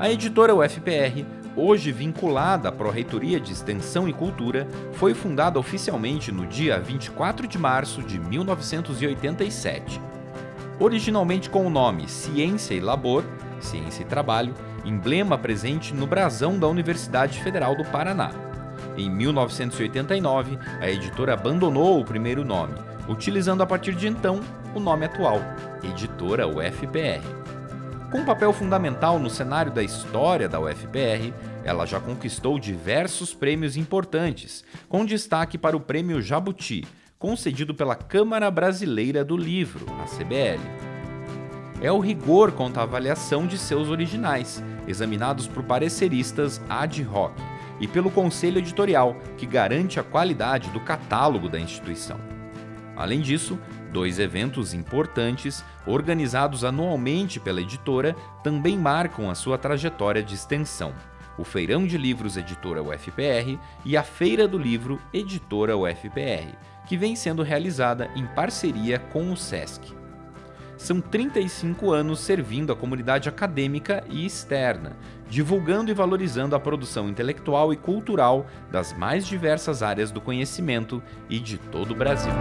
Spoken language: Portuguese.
A editora UFPR, hoje vinculada à Pró-Reitoria de Extensão e Cultura, foi fundada oficialmente no dia 24 de março de 1987. Originalmente com o nome Ciência e Labor, Ciência e Trabalho, emblema presente no brasão da Universidade Federal do Paraná. Em 1989, a editora abandonou o primeiro nome, utilizando a partir de então o nome atual, Editora UFPR. Com um papel fundamental no cenário da história da UFPR, ela já conquistou diversos prêmios importantes, com destaque para o Prêmio Jabuti, concedido pela Câmara Brasileira do Livro, a CBL. É o rigor quanto à avaliação de seus originais, examinados por pareceristas ad hoc, e pelo conselho editorial, que garante a qualidade do catálogo da instituição. Além disso, dois eventos importantes, organizados anualmente pela editora, também marcam a sua trajetória de extensão. O Feirão de Livros Editora UFPR e a Feira do Livro Editora UFPR, que vem sendo realizada em parceria com o SESC são 35 anos servindo a comunidade acadêmica e externa, divulgando e valorizando a produção intelectual e cultural das mais diversas áreas do conhecimento e de todo o Brasil.